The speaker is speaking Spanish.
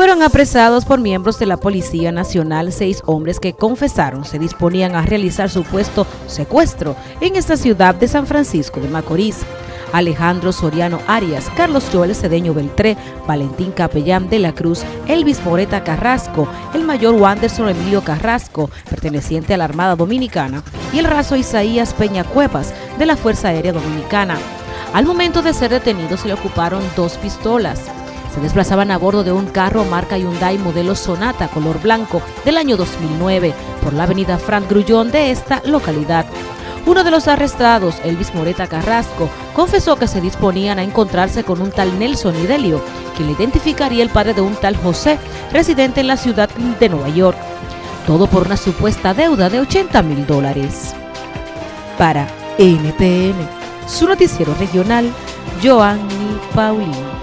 Fueron apresados por miembros de la Policía Nacional seis hombres que confesaron se disponían a realizar supuesto secuestro en esta ciudad de San Francisco de Macorís. Alejandro Soriano Arias, Carlos Joel Cedeño Beltré, Valentín Capellán de la Cruz, Elvis Moreta Carrasco, el mayor Wanderson Emilio Carrasco, perteneciente a la Armada Dominicana, y el raso Isaías Peña Cuevas, de la Fuerza Aérea Dominicana. Al momento de ser detenidos se le ocuparon dos pistolas. Se desplazaban a bordo de un carro marca Hyundai modelo Sonata color blanco del año 2009 por la avenida Frank Grullón de esta localidad. Uno de los arrestados, Elvis Moreta Carrasco, confesó que se disponían a encontrarse con un tal Nelson Idelio, quien le identificaría el padre de un tal José, residente en la ciudad de Nueva York. Todo por una supuesta deuda de 80 mil dólares. Para NTN, su noticiero regional, Joanny Paulino.